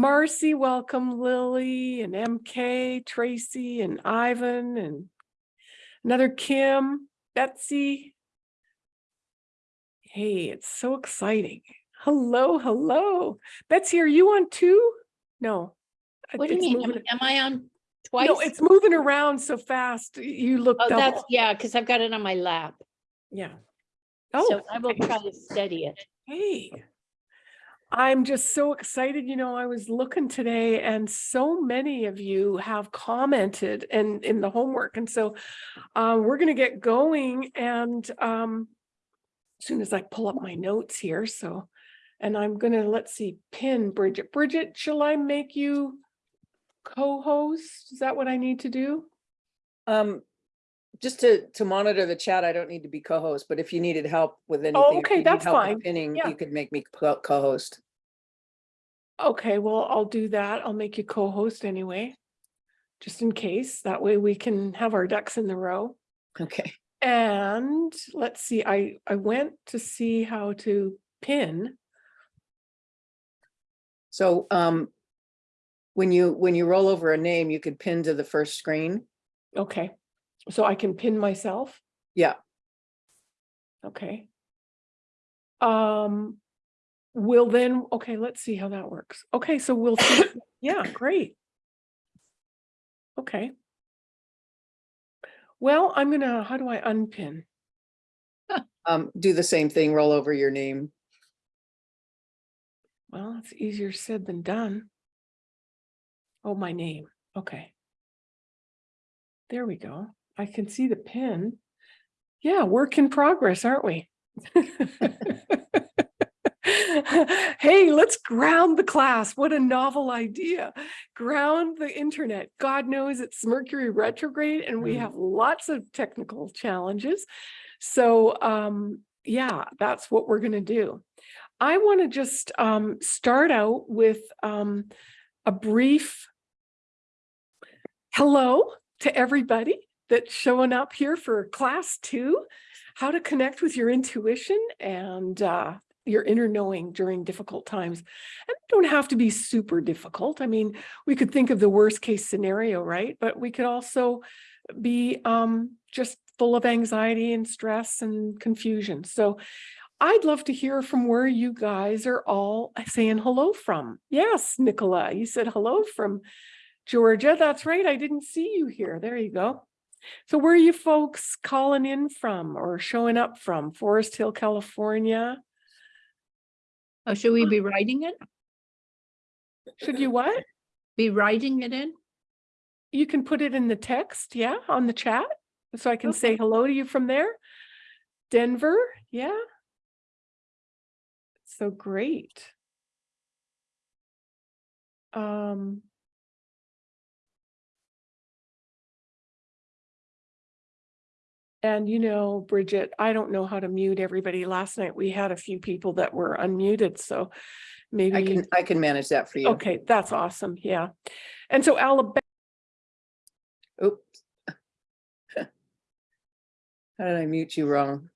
Marcy, welcome Lily and MK, Tracy and Ivan and another Kim, Betsy. Hey, it's so exciting. Hello, hello. Betsy, are you on too? No. uh, What do you mean? Am moving- am I on twice? No, it's moving around so fast. You look Oh, that's, yeah, because I've got it on my lap. Yeah. Oh, So I will try to steady it. Hey, I'm just so excited. You know, I was looking today and so many of you have commented and in the homework. And so uh, we're going to get going and um, as soon as I pull up my notes here. So, and I'm going to, let's see, pin Bridget. Bridget, shall I make you co-host? Is that what I need to do? Um, just to, to monitor the chat, I don't need to be co-host, but if you needed help with anything. if Oh, okay, you need that's help with fine. Pinning, Yeah. you could make me co- co-host. Okay, well, I'll do that. I'll make you co-host anyway, just in case. That way we can have our ducks in the row. Okay. And let's see, I, I went to see how to pin. So, um, when you, when you roll over a name, you could pin to the first screen. Okay, so I can pin myself? Yeah. Okay. Um, we'll then, okay, let's see how that works. Okay, so we'll, see. yeah, great. Okay. Well, I'm gonna, how do I unpin? Um, do the same thing, roll over your name. Well, it's easier said than done. Oh, my name. Okay. There we go. I can see the pin. Yeah, work in progress, aren't we? Hey, let's ground the class. What a novel idea. Ground the internet. God knows it's Mercury retrograde and we Mm. have lots of technical challenges. So um, yeah, that's what we're gonna do. I want to just um, start out with um, a brief hello to everybody that's showing up here for class two, how to connect with your intuition and uh, your inner knowing during difficult times. And don't have to be super difficult. I mean, we could think of the worst case scenario, right? But we could also be um, just full of anxiety and stress and confusion. So I'd love to hear from where you guys are all saying hello from. Yes, Nicola, you said hello from Georgia. That's right. I didn't see you here. There you go. So where are you folks calling in from or showing up from? Forest Hill, California? Oh, should we be writing it? Should you what? Be writing it in? You can put it in the text, yeah, on the chat. So I can say hello to you from there. Denver, yeah. So great. Um. And you know, Bridget, I don't know how to mute everybody. Last night we had a few people that were unmuted, so maybe. I can, I can manage that for you. Okay, that's awesome. Yeah. And so Alabama, Oops. How did I mute you wrong?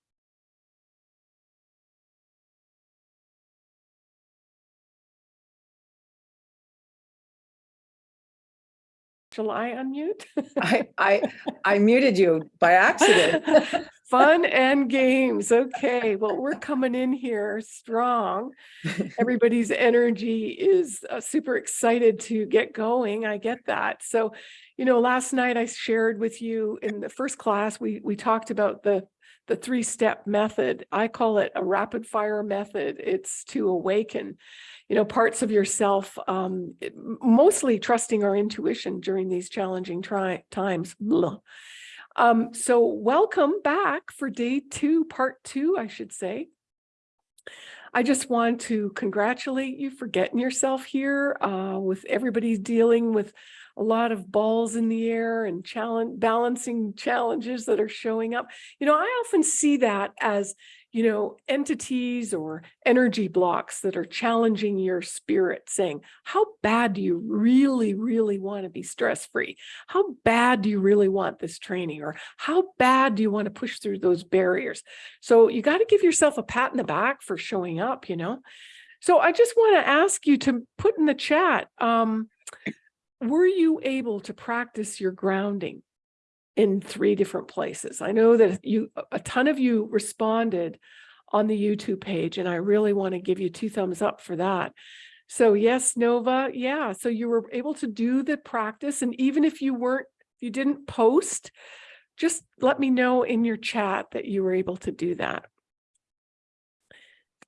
Shall I unmute? I, I, I muted you by accident. Fun and games. Okay, well, we're coming in here strong. Everybody's energy is uh, super excited to get going. I get that. So, you know, last night I shared with you in the first class, we we talked about the the three-step method. I call it a rapid fire method. It's to awaken, you know, parts of yourself, um, mostly trusting our intuition during these challenging times. Um, so welcome back for day two, part two, I should say. I just want to congratulate you for getting yourself here uh, with everybody dealing with a lot of balls in the air and challenge balancing challenges that are showing up. You know, I often see that as, you know, entities or energy blocks that are challenging your spirit saying, how bad do you really, really want to be stress free? How bad do you really want this training? Or how bad do you want to push through those barriers? So you got to give yourself a pat in the back for showing up, you know? So I just want to ask you to put in the chat, um, were you able to practice your grounding in three different places? I know that you, a- ton of you responded on the YouTube page, and I really want to give you two thumbs up for that. So yes, Nova, yeah, so you were able to do the practice, and even if you weren't, you didn't post, just let me know in your chat that you were able to do that.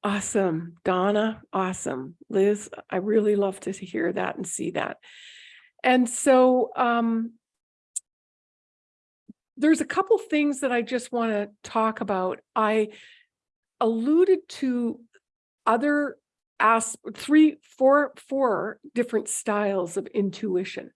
Awesome, Donna, awesome. Liz, I really love to hear that and see that. And so um there's a couple things that I just want to talk about. I alluded to other as three, four, four different styles of intuition.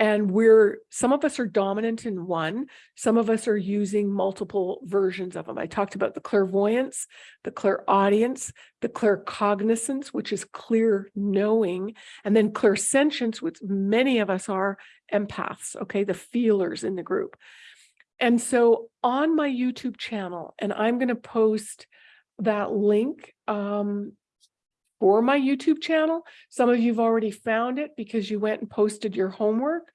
And we're, some of us are dominant in one, some of us are using multiple versions of them. I talked about the clairvoyance, the clairaudience, the claircognizance, which is clear knowing, and then clairsentience, which many of us are empaths, okay, the feelers in the group. And so on my YouTube channel, and I'm going to post that link um, for my YouTube channel. Some of you've already found it because you went and posted your homework.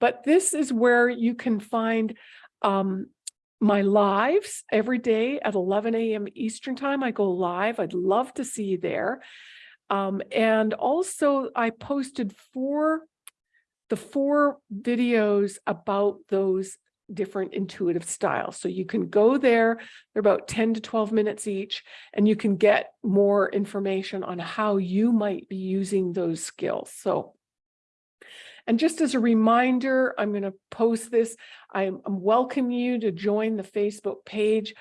But this is where you can find um, my lives every day at 11 a.m. Eastern time. I go live. I'd love to see you there. Um, and also I posted four, the four videos about those different intuitive styles. So you can go there, they're about 10 to 12 minutes each, and you can get more information on how you might be using those skills. So, and just as a reminder, I'm going to post this. I'm, I'm welcome you to join the Facebook page.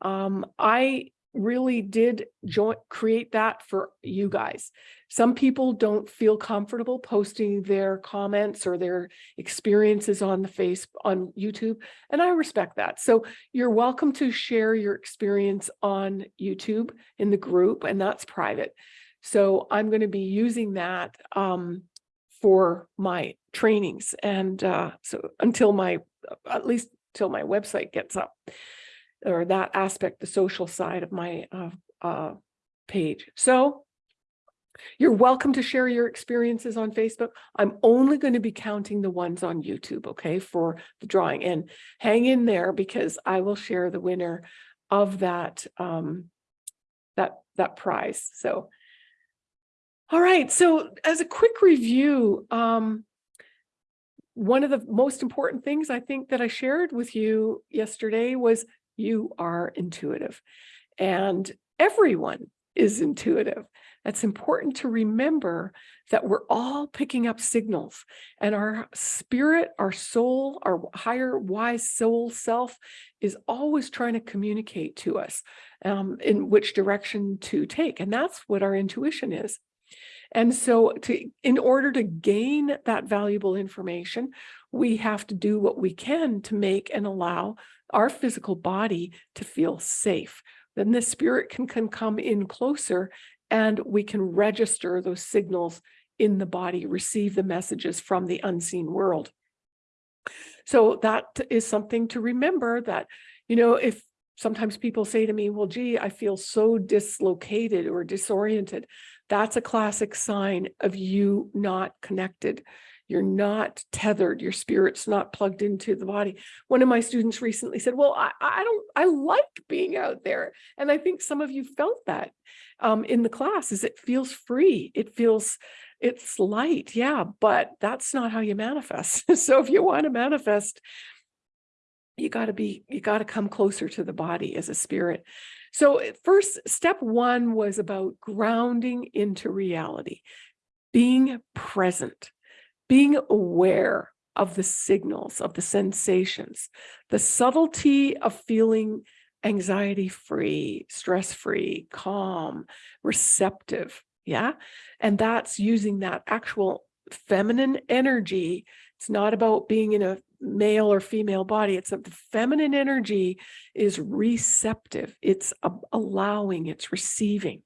Um, I really did join create that for you guys. Some people don't feel comfortable posting their comments or their experiences on the face on YouTube, and I respect that. So you're welcome to share your experience on YouTube in the group, and that's private. So I'm going to be using that um, for my trainings, and uh, so until my at least till my website gets up or that aspect, the social side of my uh, uh, page. So you're welcome to share your experiences on Facebook. I'm only going to be counting the ones on YouTube, okay, for the drawing. And hang in there because I will share the winner of that um, that that prize. So, all right. So as a quick review, um, one of the most important things I think that I shared with you yesterday was you are intuitive and everyone is intuitive. That's important to remember that we're all picking up signals and our spirit, our soul, our higher wise soul self is always trying to communicate to us um, in which direction to take. And that's what our intuition is. And so to, in order to gain that valuable information, we have to do what we can to make and allow our physical body to feel safe. Then the spirit can, can come in closer and we can register those signals in the body, receive the messages from the unseen world. So that is something to remember that, you know, if sometimes people say to me, well, gee, I feel so dislocated or disoriented. That's a classic sign of you not connected. You're not tethered. Your spirit's not plugged into the body. One of my students recently said, well, I, I don't, I like being out there. And I think some of you felt that um, in the class is it feels free. It feels, it's light. Yeah, but that's not how you manifest. so if you want to manifest, you got to be, you got to come closer to the body as a spirit. So first step one was about grounding into reality, being present being aware of the signals, of the sensations, the subtlety of feeling anxiety free, stress free, calm, receptive. Yeah. And that's using that actual feminine energy. It's not about being in a male or female body. It's a the feminine energy is receptive. It's allowing, it's receiving.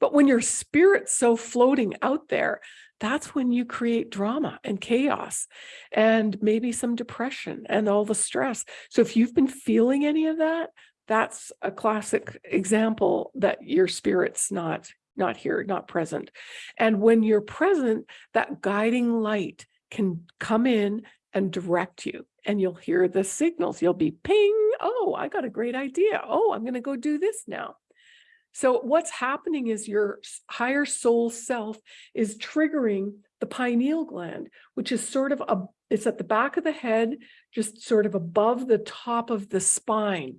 But when your spirit's so floating out there, that's when you create drama and chaos and maybe some depression and all the stress. So if you've been feeling any of that, that's a classic example that your spirit's not not here, not present. And when you're present, that guiding light can come in and direct you and you'll hear the signals. You'll be ping. Oh, I got a great idea. Oh, I'm going to go do this now. So what's happening is your higher soul self is triggering the pineal gland, which is sort of a, it's at the back of the head, just sort of above the top of the spine.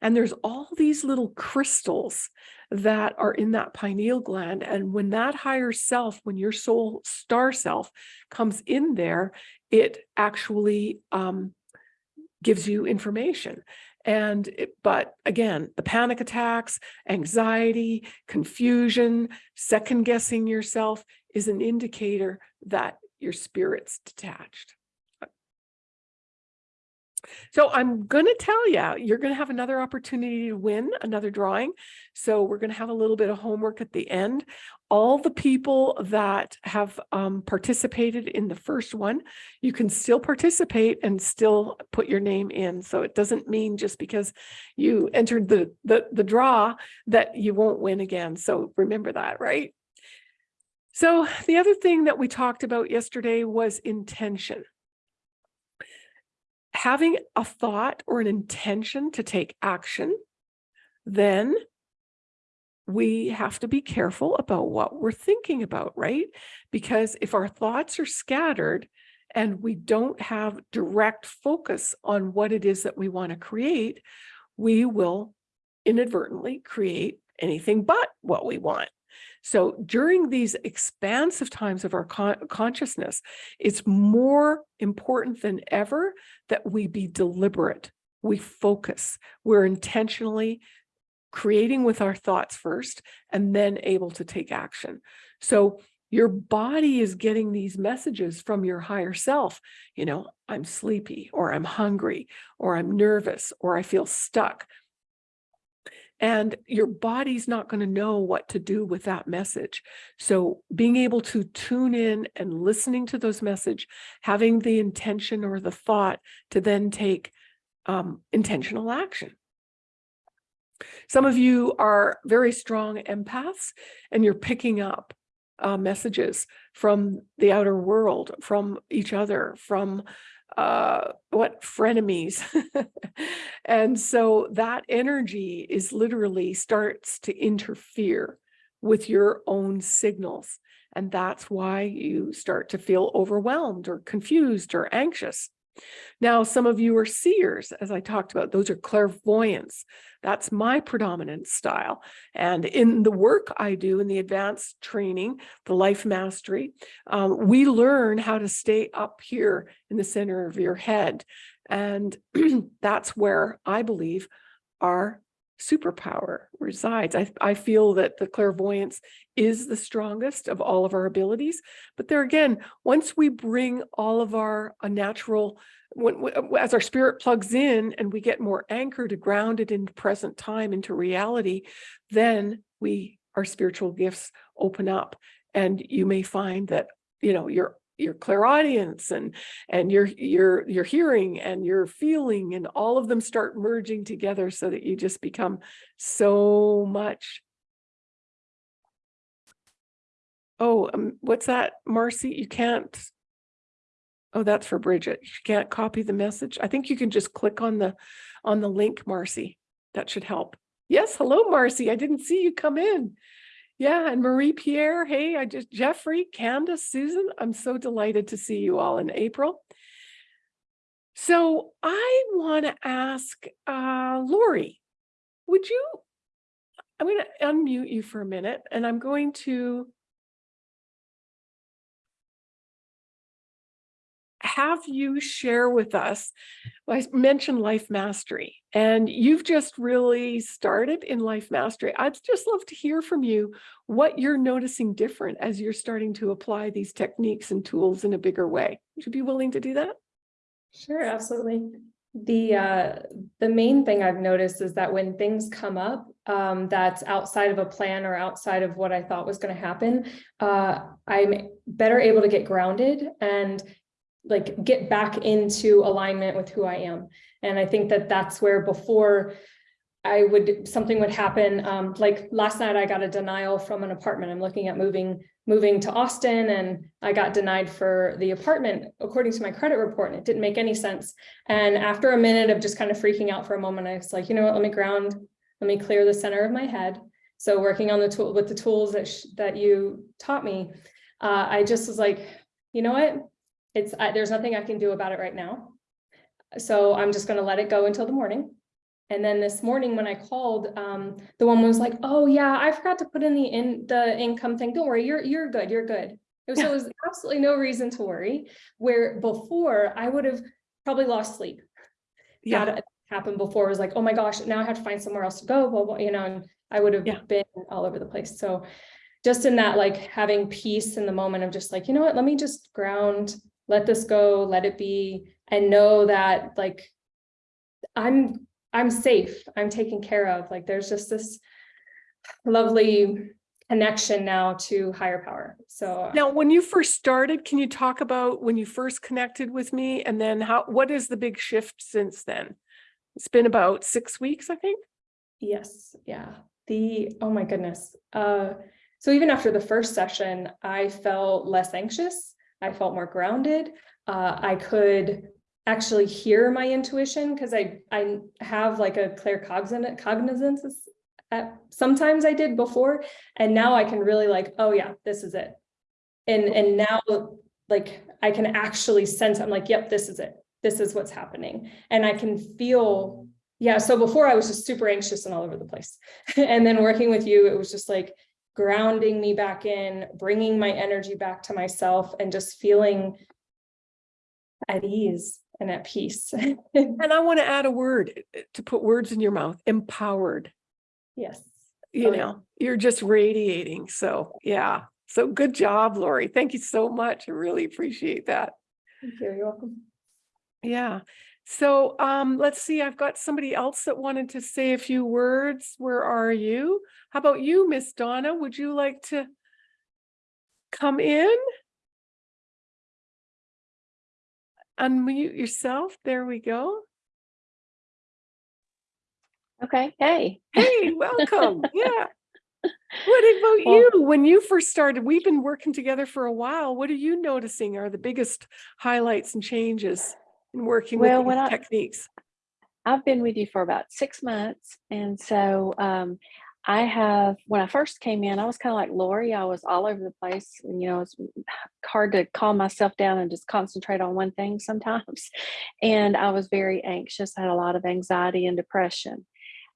And there's all these little crystals that are in that pineal gland. And when that higher self, when your soul star self comes in there, it actually um, gives you information. And it, but again, the panic attacks, anxiety, confusion, second guessing yourself is an indicator that your spirit's detached. So I'm going to tell you, you're going to have another opportunity to win another drawing. So we're going to have a little bit of homework at the end. All the people that have um, participated in the first one, you can still participate and still put your name in. So it doesn't mean just because you entered the, the, the draw that you won't win again. So remember that, right? So the other thing that we talked about yesterday was intention having a thought or an intention to take action, then we have to be careful about what we're thinking about, right? Because if our thoughts are scattered and we don't have direct focus on what it is that we want to create, we will inadvertently create anything but what we want. So during these expansive times of our con- consciousness, it's more important than ever that we be deliberate, we focus, we're intentionally creating with our thoughts first and then able to take action. So your body is getting these messages from your higher self, you know, I'm sleepy or I'm hungry or I'm nervous or I feel stuck. And your body's not going to know what to do with that message. So being able to tune in and listening to those message, having the intention or the thought to then take um, intentional action. Some of you are very strong empaths and you're picking up uh, messages from the outer world, from each other, from uh, what frenemies. and so that energy is literally starts to interfere with your own signals. And that's why you start to feel overwhelmed or confused or anxious. Now, some of you are seers, as I talked about, those are clairvoyants. That's my predominant style. And in the work I do in the advanced training, the life mastery, um, we learn how to stay up here in the center of your head. And that's where I believe our superpower resides. I, I feel that the clairvoyance is the strongest of all of our abilities. But there again, once we bring all of our uh, natural, when, as our spirit plugs in and we get more anchored, grounded in present time, into reality, then we, our spiritual gifts open up. And you may find that, you know, your your clairaudience and and your your your hearing and your feeling and all of them start merging together so that you just become so much oh um, what's that marcy? You can't oh that's for bridget. You can't copy the message? I think you can just click on the on the link marcy. That should help. Yes hello marcy. I didn't see you come in yeah, and Marie Pierre, hey, I just Jeffrey, Candace, Susan, I'm so delighted to see you all in April. So I want to ask uh, Lori, would you? I'm going to unmute you for a minute, and I'm going to have you share with us. I mentioned life mastery, and you've just really started in life mastery. I'd just love to hear from you what you're noticing different as you're starting to apply these techniques and tools in a bigger way. Would you be willing to do that? Sure, absolutely. The uh, the main thing I've noticed is that when things come up um, that's outside of a plan or outside of what I thought was going to happen, uh, I'm better able to get grounded and like get back into alignment with who I am. And I think that that's where before I would, something would happen, um, like last night I got a denial from an apartment. I'm looking at moving, moving to Austin and I got denied for the apartment according to my credit report and it didn't make any sense. And after a minute of just kind of freaking out for a moment, I was like, you know what, let me ground, let me clear the center of my head. So working on the tool with the tools that, that you taught me, uh, I just was like, you know what? It's, I, there's nothing I can do about it right now. So I'm just gonna let it go until the morning. And then this morning when I called, um, the woman was like, oh yeah, I forgot to put in the in the income thing. Don't worry, you're, you're good, you're good. It was, Yeah. there was absolutely no reason to worry, where before I would have probably lost sleep. Yeah, That happened before, it was like, oh my gosh, now I have to find somewhere else to go, blah, blah, you know, and I would have Yeah. been all over the place. So just in that, like having peace in the moment of just like, you know what, let me just ground, let this go, let it be, and know that like I'm, I'm safe, I'm taken care of, like there's just this lovely connection now to higher power, so. now, when you first started, can you talk about when you first connected with me and then how, what is the big shift since then? It's been about six weeks, I think. Yes, yeah, the, oh my goodness. Uh, so even after the first session, I felt less anxious. I felt more grounded. Uh, I could actually hear my intuition because I, I have like a claircognizance. uh, sometimes I did before, and now I can really like, oh yeah, this is it. And, and now like I can actually sense, I'm like, yep, this is it. This is what's happening. And I can feel yeah, so before I was just super anxious and all over the place. and then working with you, it was just like grounding me back in, bringing my energy back to myself and just feeling at ease and at peace. And I want to add a word uh, to put words in your mouth, empowered. yes. You Oh, yeah. know, you're just radiating. So, yeah. So good job, Lori. Thank you so much. I really appreciate that. Thank you. You're welcome. Yeah. So um, let's see, I've got somebody else that wanted to say a few words. Where are you? How about you, Miss Donna? Would you like to come in? Unmute yourself. There we go. Okay, hey. Hey, welcome. Yeah. What about Well- you? When you first started, we've been working together for a while. What are you noticing are the biggest highlights and changes in working Well, with these I- techniques? I've been with you for about six months. And so um, I have, when I first came in, I was kind of like Lori. I was all over the place. And, you know, it's hard to calm myself down and just concentrate on one thing sometimes. And I was very anxious, I had a lot of anxiety and depression.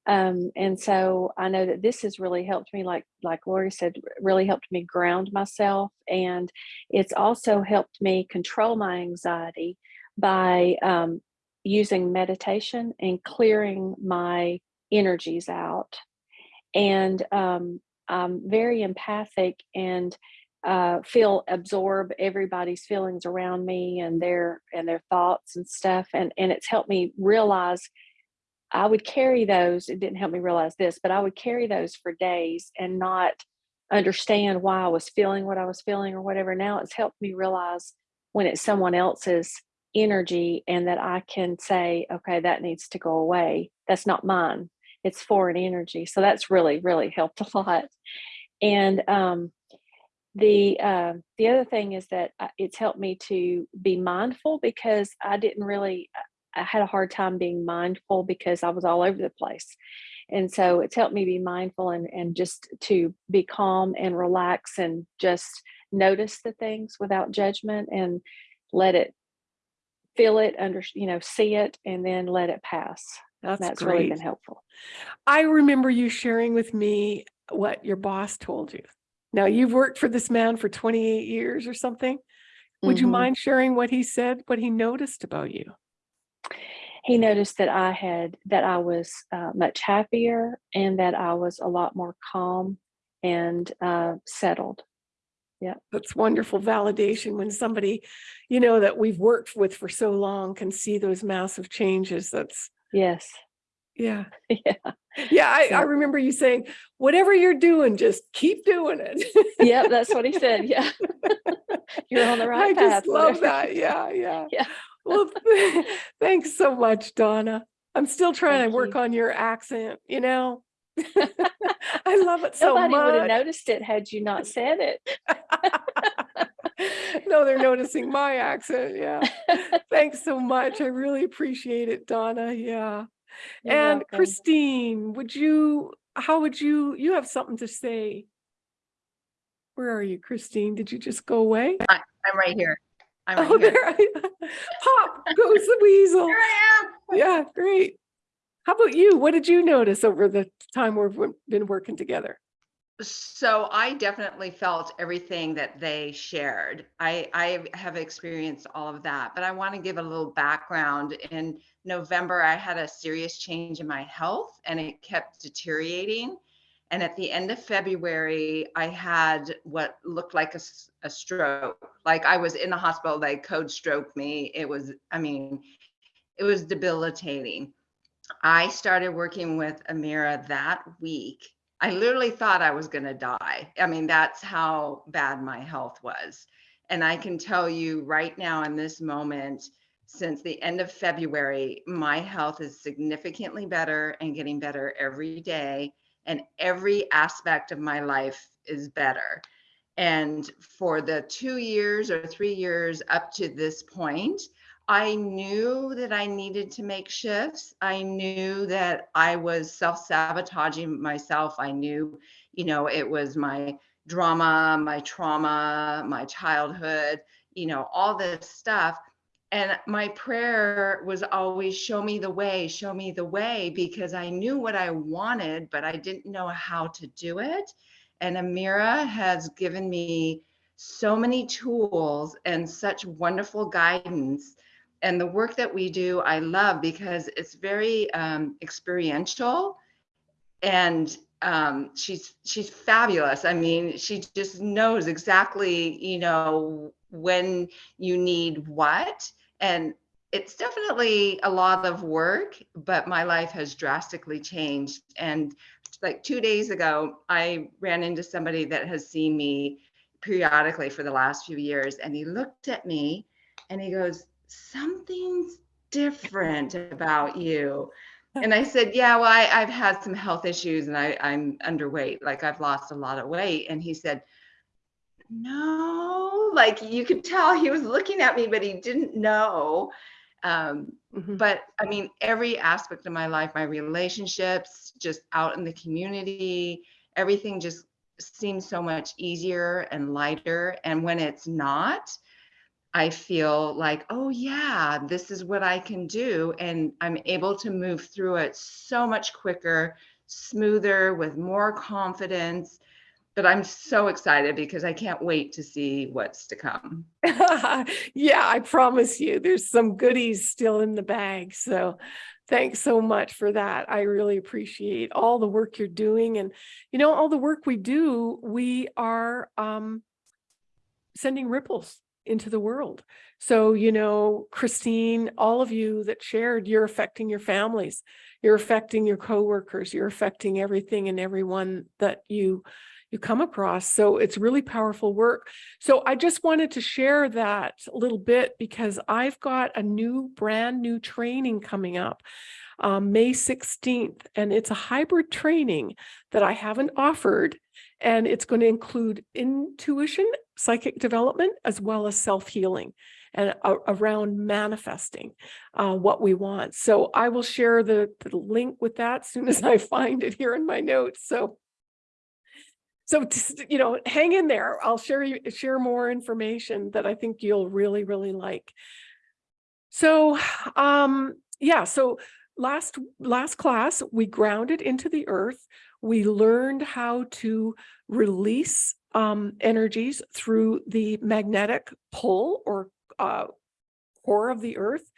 Um, and so I know that this has really helped me, like like Lori said, really helped me ground myself. And it's also helped me control my anxiety by um, using meditation and clearing my energies out. And um, I'm very empathic and uh, feel absorb everybody's feelings around me and their and their thoughts and stuff. And and it's helped me realize I would carry those. It didn't help me realize this, but I would carry those for days and not understand why I was feeling what I was feeling or whatever. Now it's helped me realize when it's someone else's energy and that I can say, okay, that needs to go away. That's not mine. It's foreign energy. So that's really, really helped a lot. And um, the uh, the other thing is that it's helped me to be mindful because I didn't really I had a hard time being mindful because I was all over the place. And so it's helped me be mindful and, and just to be calm and relax and just notice the things without judgment and let it feel it under you know see it and then let it pass That's, that's great. really been helpful I remember you sharing with me what your boss told you. Now you've worked for this man for 28 years or something. Would you Mhm. mind sharing what he said, what he noticed about you? he noticed that i had that i was uh, much happier and that i was a lot more calm and uh, settled Yeah, that's wonderful validation when somebody, you know, that we've worked with for so long can see those massive changes. That's, yes yeah. yeah Yeah, I, I remember you saying, whatever you're doing, just keep doing it. yep that's what he said yeah you're on the right I path just love that. Yeah, yeah. Yeah. Well, thanks so much, Donna. I'm still trying to work you. on your accent, you know? I love it so Nobody would have noticed it had you not said it. No, they're noticing my accent, yeah. Thanks so much. I really appreciate it, Donna, yeah. You're And welcome. Christine, would you, how would you, you have something to say? Where are you, Christine? Did you just go away? I'm right here. I'm Oh, right here. there, I- pop goes the weasel. Here I am. Yeah, great. How about you? What did you notice over the time we've been working together? So I definitely felt everything that they shared. I, I have experienced all of that, but I want to give a little background. In November, I had a serious change in my health and it kept deteriorating. And at the end of February, I had what looked like a stroke. Like I was in the hospital, they code stroked me. It was, I mean, it was debilitating. I started working with Amira that week. I literally thought I was going to die. I mean, that's how bad my health was. And I can tell you right now, in this moment, since the end of February, my health is significantly better and getting better every day. And every aspect of my life is better. And for the two years or three years up to this point, I knew that I needed to make shifts. I knew that I was self sabotaging myself. I knew, you know, it was my drama, my trauma, my childhood, you know, all this stuff. And my prayer was always show me the way, show me the way, because I knew what I wanted, but I didn't know how to do it. And Amira has given me so many tools and such wonderful guidance and the work that we do i love because it's very um, experiential and um, she's she's fabulous. I mean she just knows exactly you know when you need what. And it's definitely a lot of work but my life has drastically changed. And like two days ago i ran into somebody that has seen me periodically for the last few years and he looked at me and he goes something's different about you. And I said, yeah, well, I, I've had some health issues and I, I'm underweight. Like I've lost a lot of weight. And he said, no, like you could tell he was looking at me, but he didn't know. Um, Mhm. but I mean, every aspect of my life, my relationships, just out in the community, everything just seems so much easier and lighter. And when it's not, I feel like, oh, yeah, this is what I can do. And I'm able to move through it so much quicker, smoother, with more confidence. But I'm so excited because I can't wait to see what's to come. yeah, I promise you, there's some goodies still in the bag. So thanks so much for that. I really appreciate all the work you're doing. And, you know, all the work we do, we are um, sending ripples into the world. So, you know, Christine, all of you that shared, you're affecting your families, you're affecting your coworkers, you're affecting everything and everyone that you you come across. So it's really powerful work. So I just wanted to share that little bit because I've got a new brand new training coming up um, May 16th, and it's a hybrid training that I haven't offered. And it's going to include intuition, psychic development, as well as self-healing and a- around manifesting uh, what we want. So I will share the, the link with that as soon as I find it here in my notes. So so, just, you know, hang in there. I'll share you share more information that I think you'll really, really like. So, um, yeah, so last last class, we grounded into the earth. We learned how to release um, energies through the magnetic pull or uh, core of the earth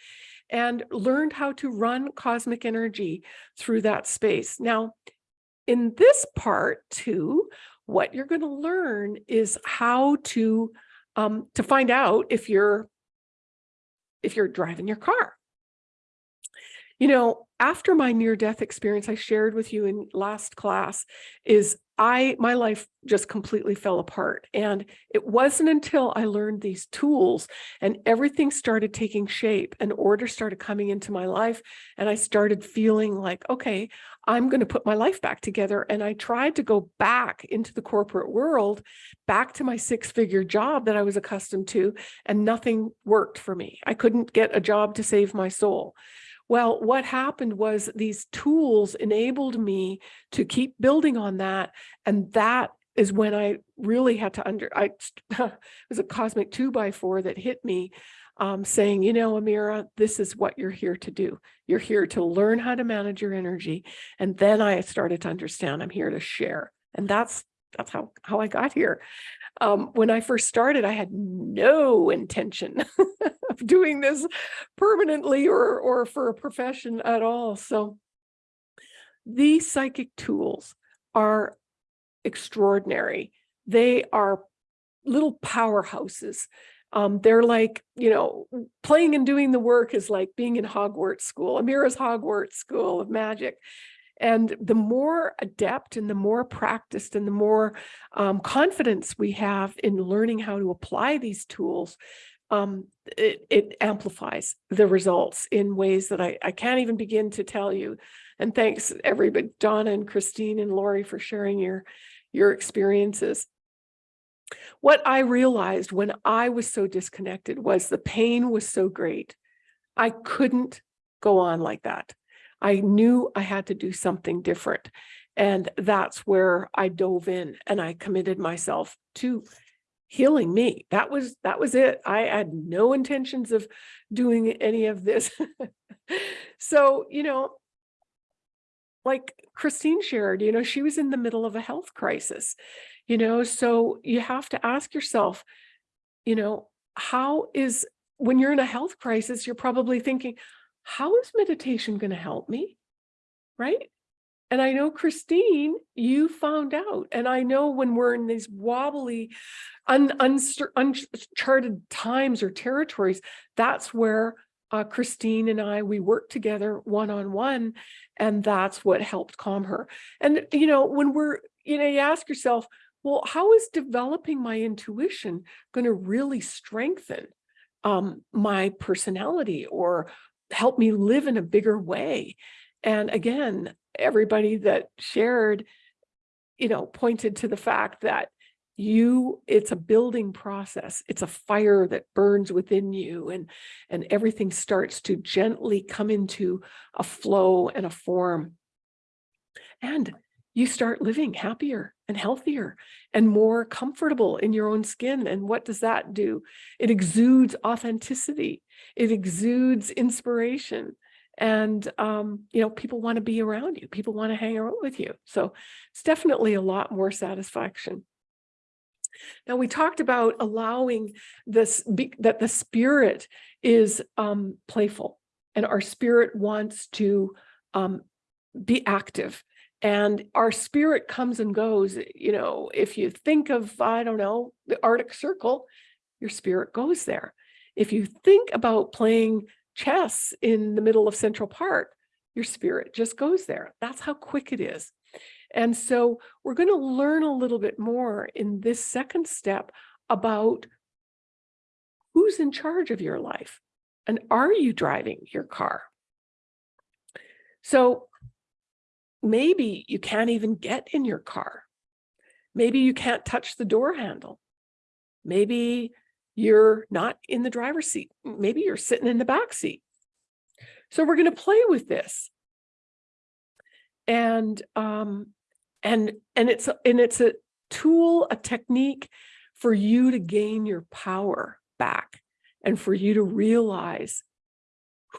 and learned how to run cosmic energy through that space. Now, in this part too, what you're going to learn is how to um, to find out if you're if you're driving your car. You know, after my near death experience I shared with you in last class is I, my life just completely fell apart. And it wasn't until I learned these tools and everything started taking shape and order started coming into my life. And I started feeling like, okay, I'm going to put my life back together. And I tried to go back into the corporate world, back to my six figure job that I was accustomed to, and nothing worked for me. I couldn't get a job to save my soul. Well, what happened was these tools enabled me to keep building on that. And that is when I really had to under, I, it was a cosmic two by four that hit me um, saying, you know, Amira, this is what you're here to do. You're here to learn how to manage your energy. And then I started to understand I'm here to share. And that's, that's how, how I got here. Um, when I first started, I had no intention of doing this permanently or, or for a profession at all. So these psychic tools are extraordinary. They are little powerhouses. Um, they're like, you know, playing and doing the work is like being in Hogwarts school, Amira's Hogwarts school of magic. And the more adept and the more practiced and the more um, confidence we have in learning how to apply these tools, um, it, it amplifies the results in ways that I, I can't even begin to tell you. And thanks everybody, Donna and Christine and Lori for sharing your, your experiences. What I realized when I was so disconnected was the pain was so great. I couldn't go on like that. I knew I had to do something different. And that's where I dove in and I committed myself to healing me. That was that was it. I had no intentions of doing any of this. so, you know, like Christine shared, you know, she was in the middle of a health crisis, you know, so you have to ask yourself, you know, how is when you're in a health crisis, you're probably thinking, how is meditation going to help me? Right? And I know, Christine, you found out. And I know when we're in these wobbly, un, uncharted times or territories, that's where uh, Christine and I, we worked together one-on-one, and that's what helped calm her. And, you know, when we're, you know, you ask yourself, well, how is developing my intuition going to really strengthen um, my personality or help me live in a bigger way? And again, everybody that shared, you know, pointed to the fact that you it's a building process it's a fire that burns within you and and everything starts to gently come into a flow and a form and you start living happier and healthier and more comfortable in your own skin and what does that do? It exudes authenticity. It exudes inspiration. And um, you know people want to be around you. People want to hang out with you. So it's definitely a lot more satisfaction. Now we talked about allowing this be, that the spirit is um, playful and our spirit wants to um, be active and our spirit comes and goes. You know, if you think of, I don't know, the Arctic Circle, your spirit goes there. If you think about playing chess in the middle of Central Park, your spirit just goes there. That's how quick it is. And so we're going to learn a little bit more in this second step about who's in charge of your life and are you driving your car? So maybe you can't even get in your car. Maybe you can't touch the door handle. Maybe you're not in the driver's seat. Maybe you're sitting in the back seat. So we're going to play with this. And um, and and it's and it's a tool, a technique for you to gain your power back and for you to realize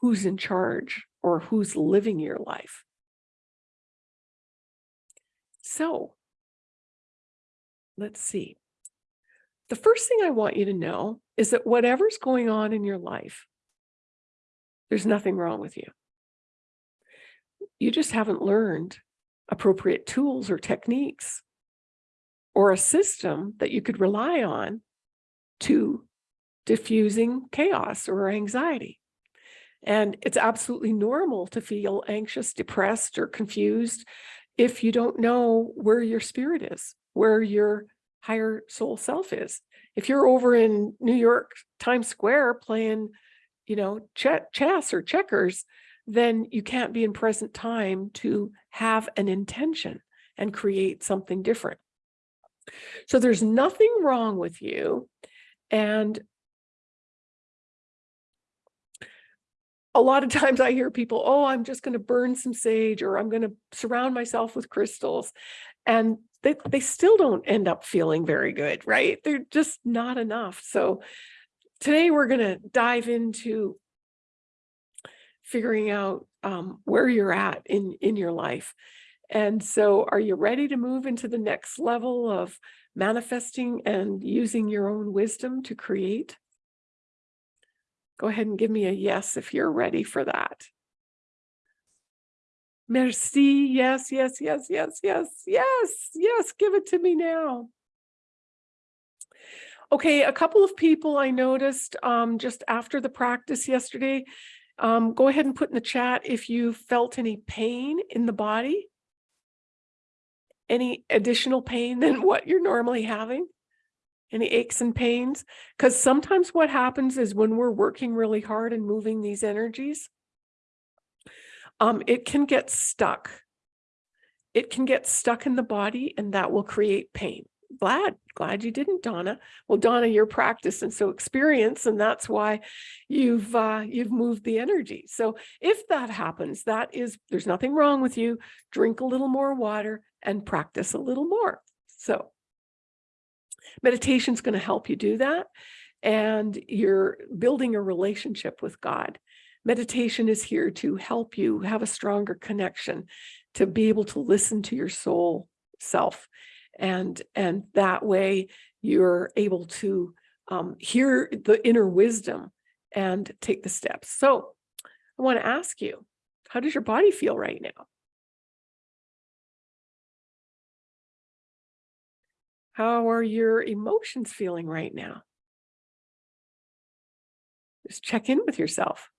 who's in charge or who's living your life. So let's see. The first thing I want you to know is that whatever's going on in your life, there's nothing wrong with you. You just haven't learned appropriate tools or techniques or a system that you could rely on to diffusing chaos or anxiety. And it's absolutely normal to feel anxious, depressed, or confused. If you don't know where your spirit is, where your higher soul self is. If you're over in New York Times Square playing, you know, ch- chess or checkers, then you can't be in present time to have an intention and create something different. So there's nothing wrong with you. And a lot of times I hear people, oh, I'm just going to burn some sage or I'm going to surround myself with crystals. And they, they still don't end up feeling very good, right? They're just not enough. So today we're going to dive into figuring out um, where you're at in, in your life. And so are you ready to move into the next level of manifesting and using your own wisdom to create? Go ahead and give me a yes if you're ready for that. Merci. Yes, yes, yes, yes, yes, yes, yes. Give it to me now. Okay, a couple of people I noticed um, just after the practice yesterday. Um, go ahead and put in the chat if you felt any pain in the body. Any additional pain than what you're normally having? Any aches and pains? Because sometimes what happens is when we're working really hard and moving these energies, um, it can get stuck. It can get stuck in the body and that will create pain. Glad, glad you didn't, Donna. Well, Donna, you're practiced and so experience, and that's why you've uh, you've moved the energy. So if that happens, that is there's nothing wrong with you. Drink a little more water and practice a little more. So meditation is going to help you do that, and you're building a relationship with God. Meditation is here to help you have a stronger connection, to be able to listen to your soul self. And, and that way you're able to um, hear the inner wisdom and take the steps. So I want to ask you, how does your body feel right now? How are your emotions feeling right now? Just check in with yourself.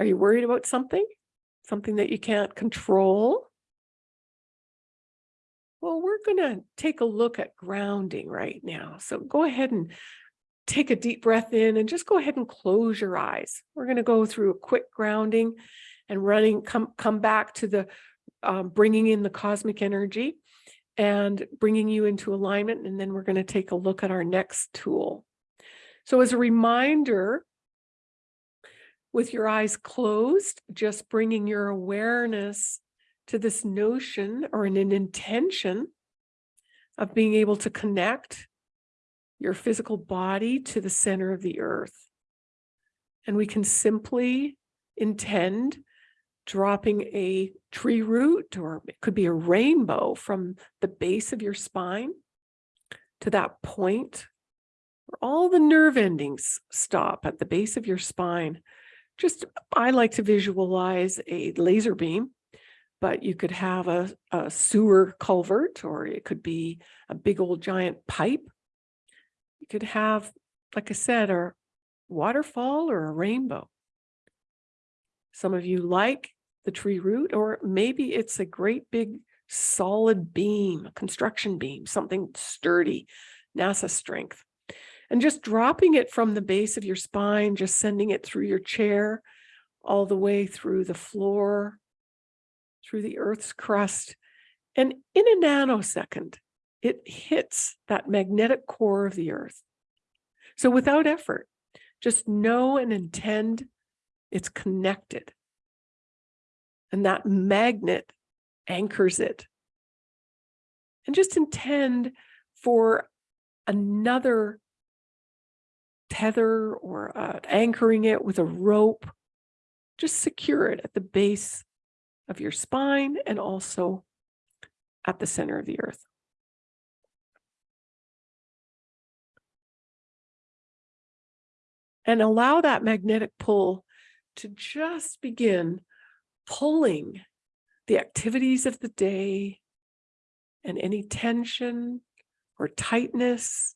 Are you worried about something? Something that you can't control? Well, we're going to take a look at grounding right now. So go ahead and take a deep breath in and just go ahead and close your eyes. We're going to go through a quick grounding and running, come, come back to the um, bringing in the cosmic energy and bringing you into alignment. And then we're going to take a look at our next tool. So as a reminder, with your eyes closed, just bringing your awareness to this notion or an, an intention of being able to connect your physical body to the center of the earth. And we can simply intend dropping a tree root, or it could be a rainbow from the base of your spine to that point where all the nerve endings stop at the base of your spine. Just, I like to visualize a laser beam, but you could have a, a sewer culvert, or it could be a big old giant pipe. You could have, like I said, a waterfall or a rainbow. Some of you like the tree root, or maybe it's a great big solid beam, a construction beam, something sturdy, NASA strength. And just dropping it from the base of your spine, just sending it through your chair, all the way through the floor, through the earth's crust. And in a nanosecond, it hits that magnetic core of the earth. So without effort, just know and intend it's connected. And that magnet anchors it. And just intend for another tether or uh, anchoring it with a rope. Just secure it at the base of your spine and also at the center of the earth. And allow that magnetic pull to just begin pulling the activities of the day and any tension or tightness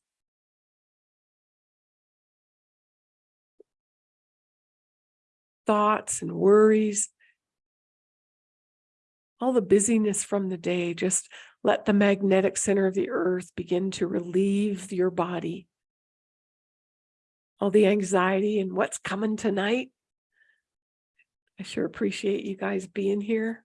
thoughts and worries all the busyness from the day, just let the magnetic center of the earth begin to relieve your body. All the anxiety and what's coming tonight. I sure appreciate you guys being here.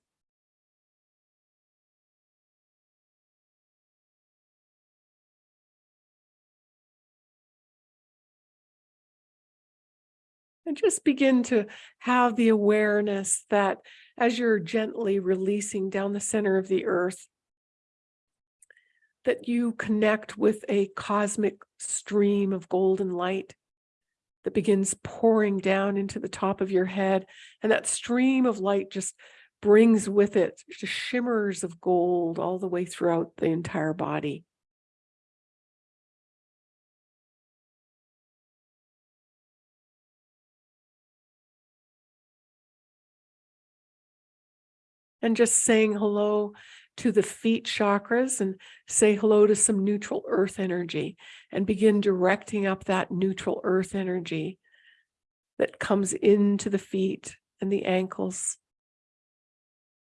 And just begin to have the awareness that as you're gently releasing down the center of the earth, that you connect with a cosmic stream of golden light that begins pouring down into the top of your head. And that stream of light just brings with it just shimmers of gold all the way throughout the entire body. and just saying hello to the feet chakras and say hello to some neutral earth energy and begin directing up that neutral earth energy that comes into the feet and the ankles,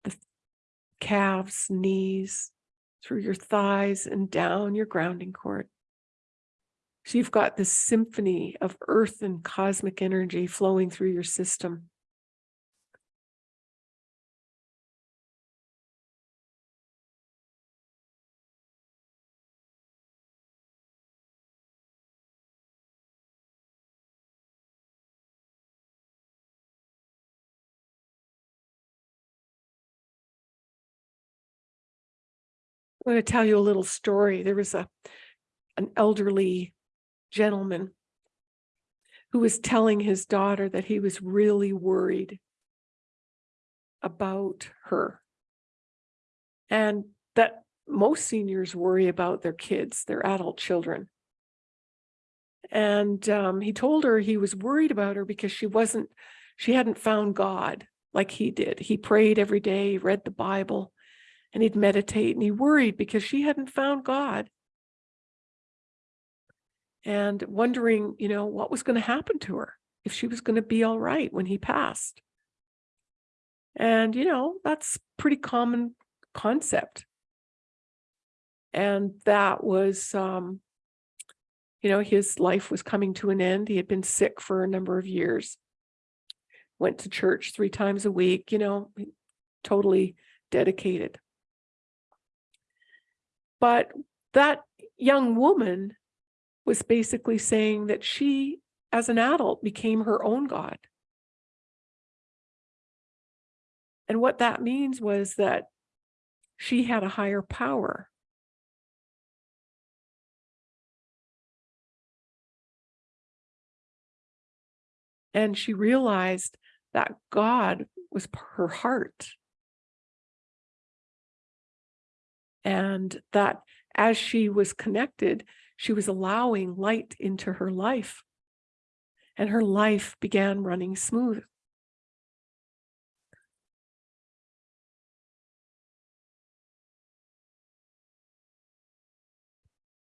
the calves, knees, through your thighs and down your grounding cord. So you've got this symphony of earth and cosmic energy flowing through your system. I'm going to tell you a little story. There was a an elderly gentleman who was telling his daughter that he was really worried about her. And that most seniors worry about their kids, their adult children. And um, he told her he was worried about her because she wasn't, she hadn't found God like he did. He prayed every day, read the Bible, and he'd meditate and he worried because she hadn't found God. And wondering, you know, what was going to happen to her if she was going to be all right when he passed. And, you know, that's pretty common concept. And that was, um, you know, his life was coming to an end. He had been sick for a number of years, went to church three times a week, you know, totally dedicated. But that young woman was basically saying that she, as an adult, became her own God. And what that means was that she had a higher power. And she realized that God was her heart. And that as she was connected, she was allowing light into her life. And her life began running smooth.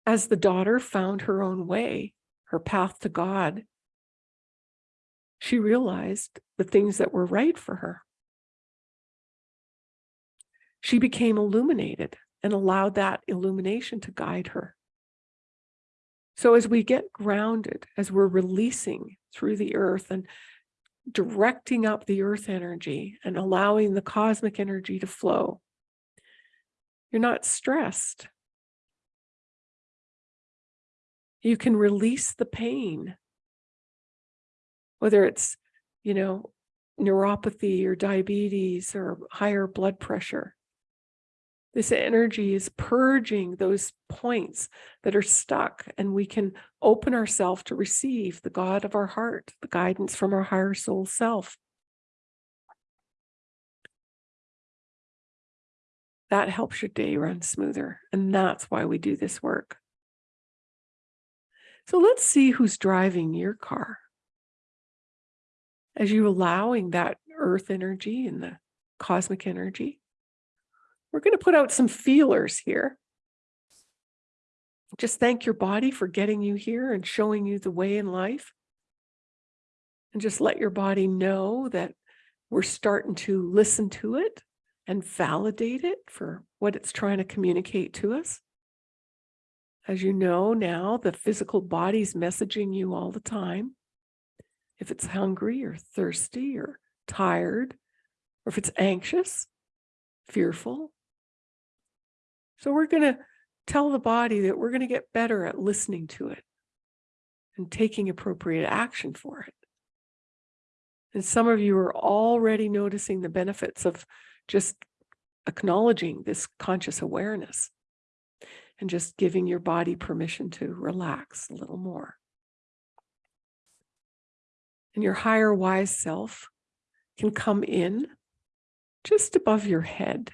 As the daughter found her own way, her path to God, she realized the things that were right for her. She became illuminated and allow that illumination to guide her. So as we get grounded, as we're releasing through the earth and directing up the earth energy and allowing the cosmic energy to flow, you're not stressed. You can release the pain, whether it's, you know, neuropathy or diabetes or higher blood pressure. This energy is purging those points that are stuck, and we can open ourselves to receive the God of our heart, the guidance from our higher soul self. That helps your day run smoother, and that's why we do this work. So let's see who's driving your car. As you allowing that earth energy and the cosmic energy we're going to put out some feelers here. Just thank your body for getting you here and showing you the way in life. And just let your body know that we're starting to listen to it and validate it for what it's trying to communicate to us. As you know now, the physical body's messaging you all the time. If it's hungry or thirsty or tired, or if it's anxious, fearful. So we're going to tell the body that we're going to get better at listening to it and taking appropriate action for it. And some of you are already noticing the benefits of just acknowledging this conscious awareness and just giving your body permission to relax a little more. And your higher wise self can come in just above your head.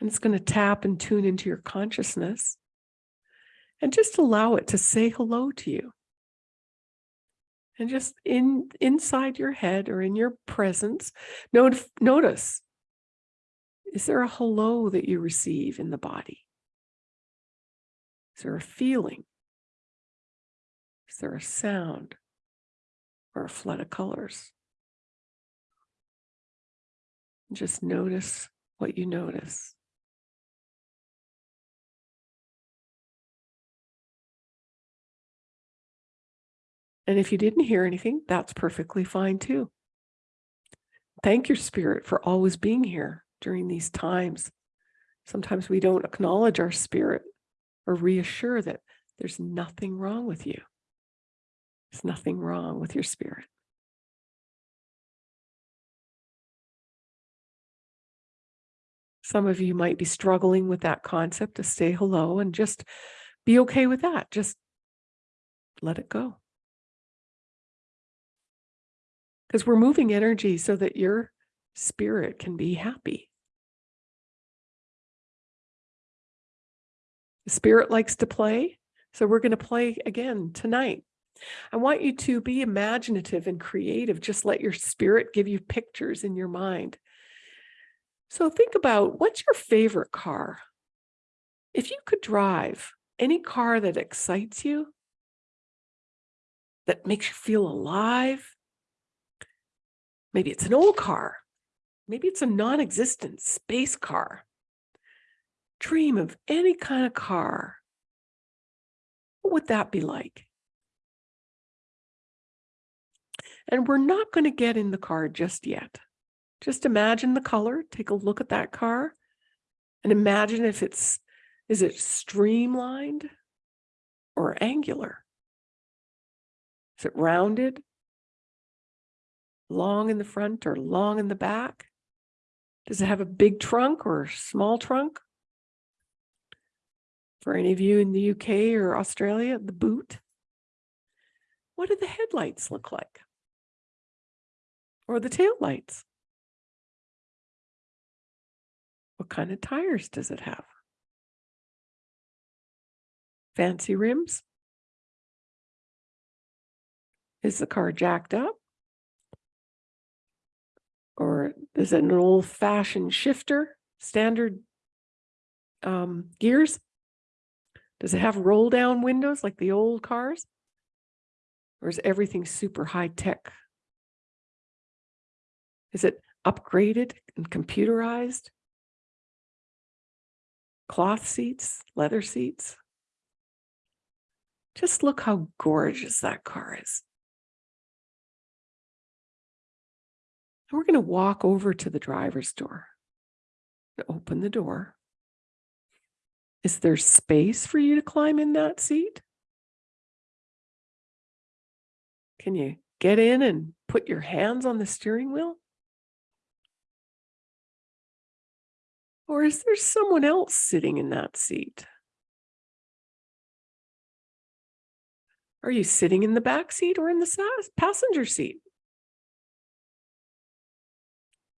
And it's going to tap and tune into your consciousness and just allow it to say hello to you. And just in inside your head or in your presence, note, notice, is there a hello that you receive in the body? Is there a feeling? Is there a sound or a flood of colors? Just notice what you notice. And if you didn't hear anything, that's perfectly fine too. Thank your spirit for always being here during these times. Sometimes we don't acknowledge our spirit or reassure that there's nothing wrong with you. There's nothing wrong with your spirit. Some of you might be struggling with that concept to say hello and just be okay with that. Just let it go. Because we're moving energy so that your spirit can be happy. The spirit likes to play. So we're going to play again tonight. I want you to be imaginative and creative. Just let your spirit give you pictures in your mind. So think about what's your favorite car? If you could drive any car that excites you, that makes you feel alive, maybe it's an old car, maybe it's a non-existent space car. Dream of any kind of car. What would that be like? And we're not going to get in the car just yet. Just imagine the color, take a look at that car and imagine if it's, is it streamlined or angular? Is it rounded? Long in the front or long in the back? Does it have a big trunk or small trunk? For any of you in the UK or Australia, the boot. What do the headlights look like? Or the tail lights? What kind of tires does it have? Fancy rims? Is the car jacked up? Or is it an old fashioned shifter, standard um, gears? Does it have roll down windows like the old cars? Or is everything super high tech? Is it upgraded and computerized? Cloth seats, leather seats. Just look how gorgeous that car is. We're going to walk over to the driver's door. Open the door. Is there space for you to climb in that seat? Can you get in and put your hands on the steering wheel? Or is there someone else sitting in that seat? Are you sitting in the back seat or in the passenger seat?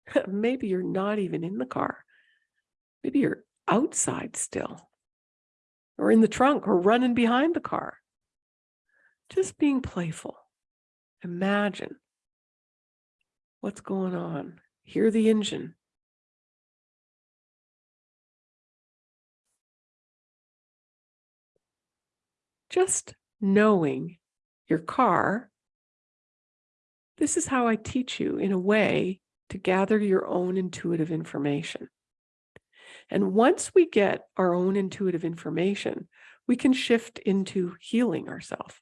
Maybe you're not even in the car. Maybe you're outside still or in the trunk or running behind the car. Just being playful. Imagine what's going on. Hear the engine. Just knowing your car, this is how I teach you in a way to gather your own intuitive information. And once we get our own intuitive information, we can shift into healing ourselves.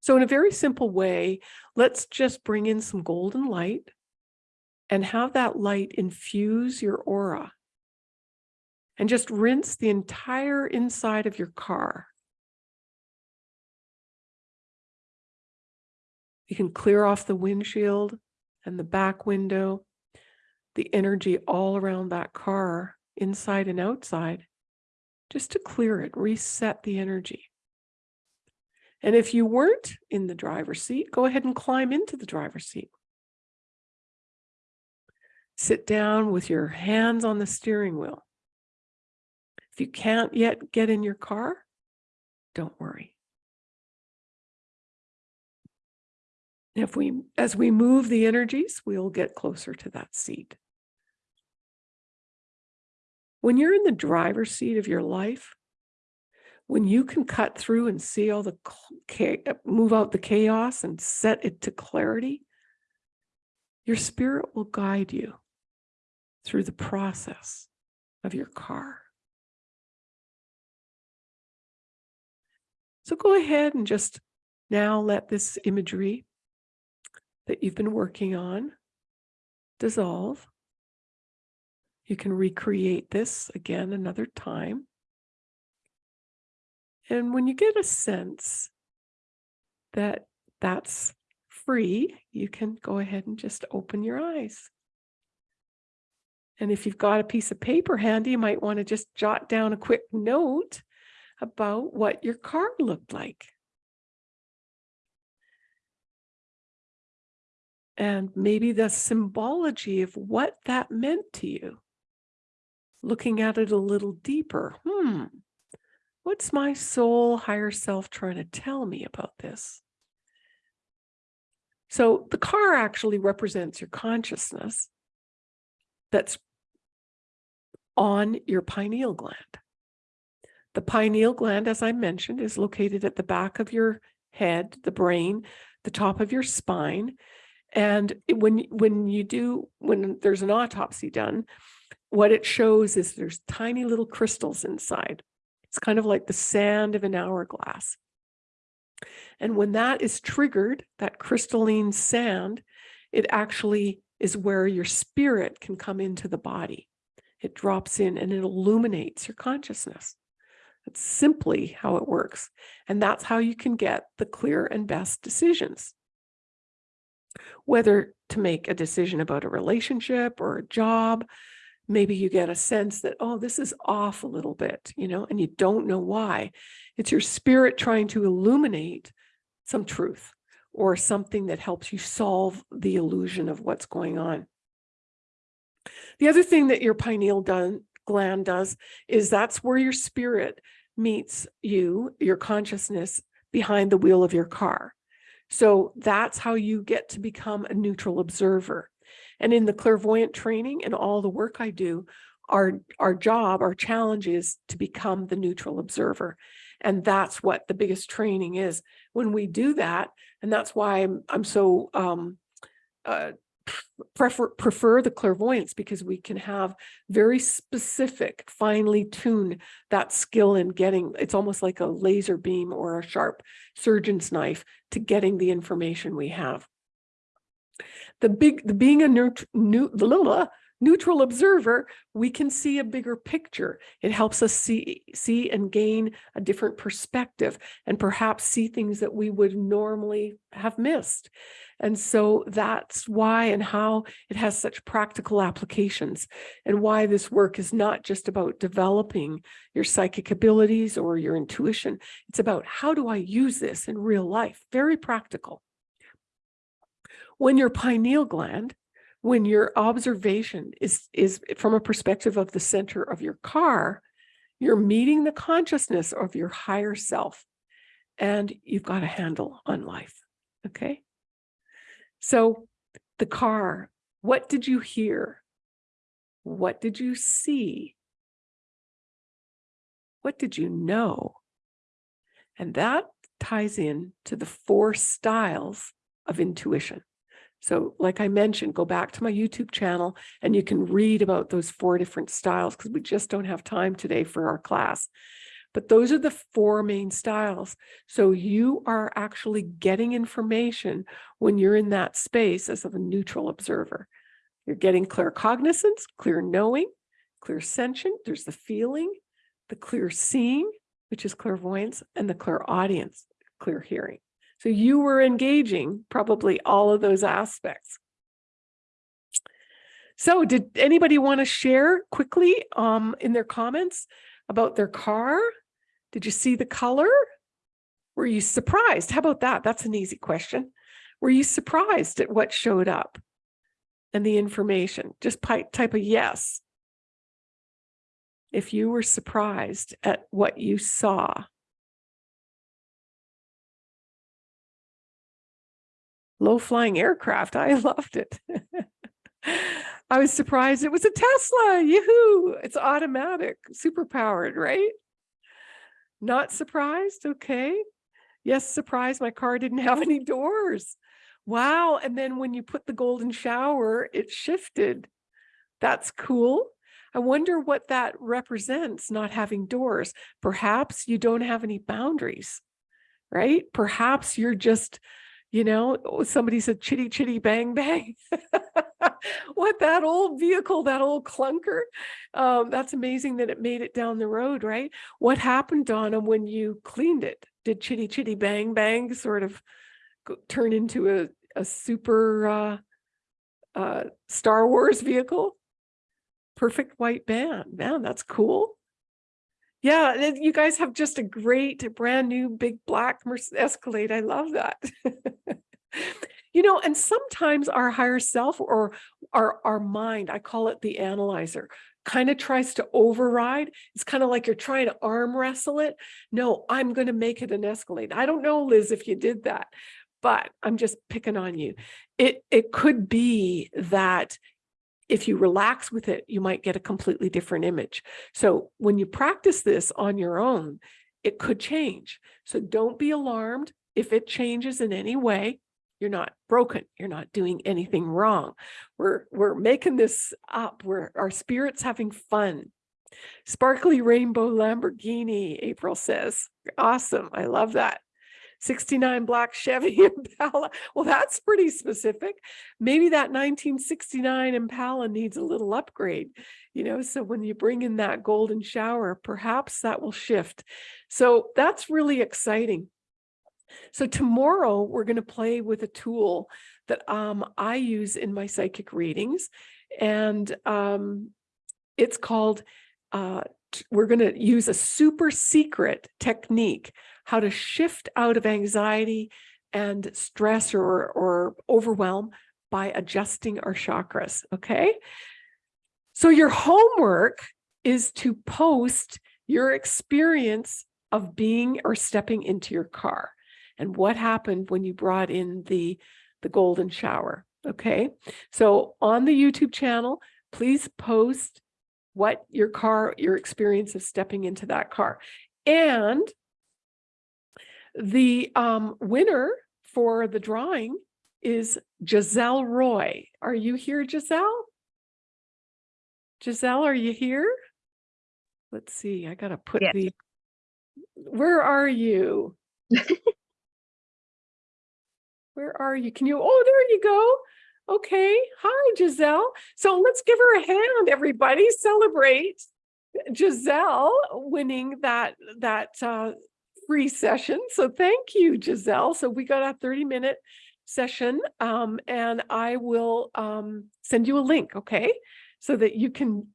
So in a very simple way, let's just bring in some golden light and have that light infuse your aura. And just rinse the entire inside of your car. You can clear off the windshield and the back window, the energy all around that car, inside and outside, just to clear it, reset the energy. And if you weren't in the driver's seat, go ahead and climb into the driver's seat. Sit down with your hands on the steering wheel. If you can't yet get in your car, don't worry. If we, as we move the energies, we'll get closer to that seat. When you're in the driver's seat of your life, when you can cut through and see all the, move out the chaos and set it to clarity, your spirit will guide you through the process of your car. So go ahead and just now let this imagery that you've been working on dissolve. You can recreate this again another time. And when you get a sense that that's free, you can go ahead and just open your eyes. And if you've got a piece of paper handy, you might want to just jot down a quick note about what your car looked like. And maybe the symbology of what that meant to you. Looking at it a little deeper. Hmm, what's my soul higher self trying to tell me about this? So the car actually represents your consciousness that's on your pineal gland. The pineal gland, as I mentioned, is located at the back of your head, the brain, the top of your spine. And when, when you do, when there's an autopsy done, what it shows is there's tiny little crystals inside. It's kind of like the sand of an hourglass. And when that is triggered, that crystalline sand, it actually is where your spirit can come into the body. It drops in and it illuminates your consciousness. That's simply how it works. And that's how you can get the clear and best decisions. Whether to make a decision about a relationship or a job, maybe you get a sense that, oh, this is off a little bit, you know, and you don't know why. It's your spirit trying to illuminate some truth or something that helps you solve the illusion of what's going on. The other thing that your pineal done, gland does is that's where your spirit meets you, your consciousness behind the wheel of your car. So that's how you get to become a neutral observer. And in the clairvoyant training and all the work I do, our, our job, our challenge is to become the neutral observer. And that's what the biggest training is. When we do that, and that's why I'm, I'm so um, uh, prefer prefer the clairvoyance because we can have very specific, finely tune that skill in getting, it's almost like a laser beam or a sharp surgeon's knife to getting the information we have. The big, the being a neut, new, the little, neutral observer, we can see a bigger picture. It helps us see, see and gain a different perspective and perhaps see things that we would normally have missed. And so that's why and how it has such practical applications and why this work is not just about developing your psychic abilities or your intuition. It's about how do I use this in real life? Very practical. When your pineal gland when your observation is, is from a perspective of the center of your car, you're meeting the consciousness of your higher self and you've got a handle on life. Okay. So the car, what did you hear? What did you see? What did you know? And that ties in to the four styles of intuition. So like I mentioned, go back to my YouTube channel and you can read about those four different styles because we just don't have time today for our class. But those are the four main styles. So you are actually getting information when you're in that space as of a neutral observer. You're getting claircognizance, clear knowing, clairsentient, there's the feeling, the clear seeing, which is clairvoyance, and the clairaudience, clear hearing. So you were engaging probably all of those aspects. So did anybody want to share quickly um, in their comments about their car? Did you see the color? Were you surprised? How about that? That's an easy question. Were you surprised at what showed up and the information? Just type a yes. If you were surprised at what you saw. Low flying aircraft. I loved it. I was surprised it was a Tesla. Yoo-hoo. It's automatic, super powered, right? Not surprised. Okay. Yes, surprised my car didn't have any doors. Wow. And then when you put the golden shower, it shifted. That's cool. I wonder what that represents, not having doors. Perhaps you don't have any boundaries, right? Perhaps you're just, you know, oh, somebody said chitty chitty bang bang. what that old vehicle, that old clunker. Um, that's amazing that it made it down the road, right? What happened, Donna, when you cleaned it? Did chitty chitty bang bang sort of turn into a, a super uh, uh, Star Wars vehicle? Perfect white band. Man, that's cool. Yeah, you guys have just a great brand new big black Escalade. I love that. you know, and sometimes our higher self or our our mind, I call it the analyzer, kind of tries to override. It's kind of like you're trying to arm wrestle it. No, I'm going to make it an Escalade. I don't know, Liz, if you did that, but I'm just picking on you. It it could be that if you relax with it, you might get a completely different image. So when you practice this on your own, it could change. So don't be alarmed if it changes in any way. You're not broken. You're not doing anything wrong. We're we're making this up. We're our spirit's having fun. Sparkly rainbow Lamborghini, April says. Awesome. I love that. 69 black Chevy Impala. Well, that's pretty specific. Maybe that 1969 Impala needs a little upgrade, you know, so when you bring in that golden shower, perhaps that will shift. So that's really exciting. So tomorrow we're going to play with a tool that um, I use in my psychic readings, and um, it's called. Uh, we're going to use a super secret technique how to shift out of anxiety and stress or or overwhelm by adjusting our chakras. Okay, so your homework is to post your experience of being or stepping into your car and what happened when you brought in the the golden shower okay so on the youtube channel please post what your car your experience of stepping into that car and the um, winner for the drawing is giselle roy are you here giselle giselle are you here let's see i gotta put Yes. the where are you Where are you? Can you? Oh, there you go. Okay. Hi, Giselle. So let's give her a hand, everybody. Celebrate Giselle winning that that uh, free session. So thank you, Giselle. So we got a 30 minute session um, and I will um, send you a link, okay? So that you can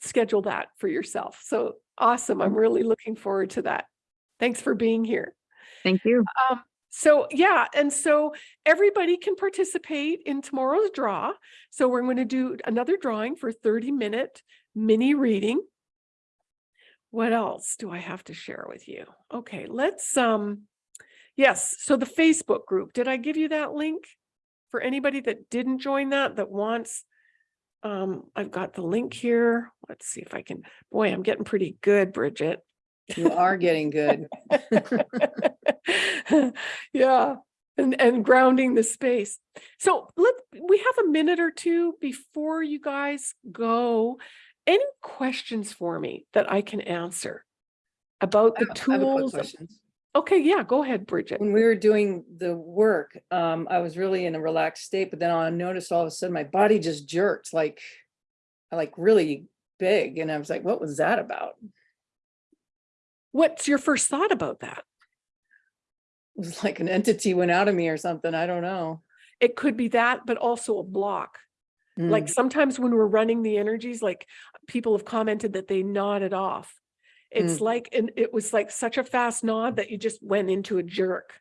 schedule that for yourself. So awesome. I'm really looking forward to that. Thanks for being here. Thank you. Um, so yeah, and so everybody can participate in tomorrow's draw. So we're going to do another drawing for 30 minute mini reading. What else do I have to share with you? Okay, let's um yes, so the Facebook group. Did I give you that link for anybody that didn't join that that wants um I've got the link here. Let's see if I can boy, I'm getting pretty good, Bridget. You are getting good. yeah. and, and grounding the space. So let, we have a minute or two before you guys go. Any questions for me that I can answer about the have- I have a quick tools? Okay, yeah, go ahead, Bridget. When we were doing the work, um, I was really in a relaxed state, but then I noticed all of a sudden my body just jerked like, like really big. And I was like, what was that about? What's your first thought about that? It was like an entity went out of me or something. I don't know. It could be that, but also a block. Like Mm, sometimes when we're running the energies, like people have commented that they nodded off. It's like, and it was like such a fast nod that you just went into a jerk.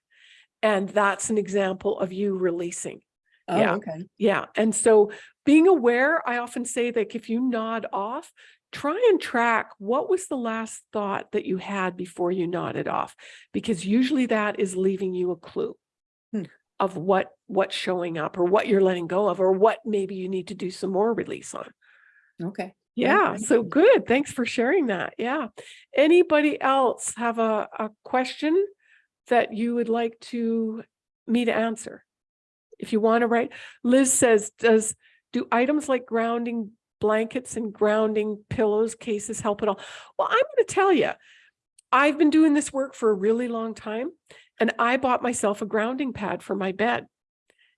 And that's an example of you releasing. Oh, yeah. okay. Yeah. And so being aware, I often say that if you nod off, try and track what was the last thought that you had before you nodded off, because usually that is leaving you a clue Hmm. Of what what's showing up or what you're letting go of or what maybe you need to do some more release on. Okay. Yeah, so good. Thanks for sharing that. Yeah. Anybody else have a, a question that you would like to me to answer? If you want to write, Liz says, does, do items like grounding blankets and grounding pillows cases help at all? Well, I'm going to tell you, I've been doing this work for a really long time and I bought myself a grounding pad for my bed.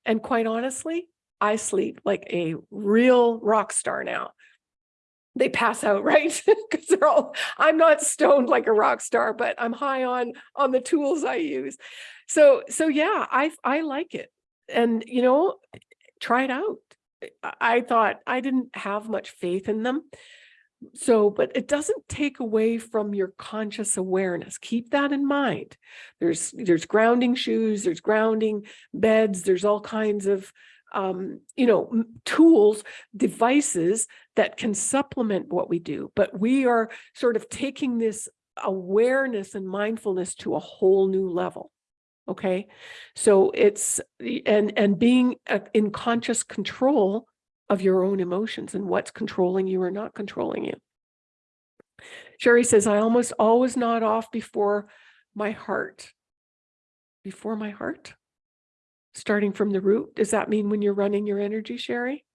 And quite honestly, I sleep like a real rock star now they pass out, right? Because they're all, I'm not stoned like a rock star, but I'm high on on the tools I use. So so yeah, I I like it. And you know, try it out. I- I thought I didn't have much faith in them. So, but it doesn't take away from your conscious awareness. Keep that in mind. There's there's grounding shoes, there's grounding beds, there's all kinds of um, you know, tools, devices that can supplement what we do. But we are sort of taking this awareness and mindfulness to a whole new level. Okay. So it's, and, and being uh, in conscious control of your own emotions and what's controlling you or not controlling you. Sherry says, I almost always nod off before my heart. Before my heart? Starting from the root, does that mean when you're running your energy, Sherry?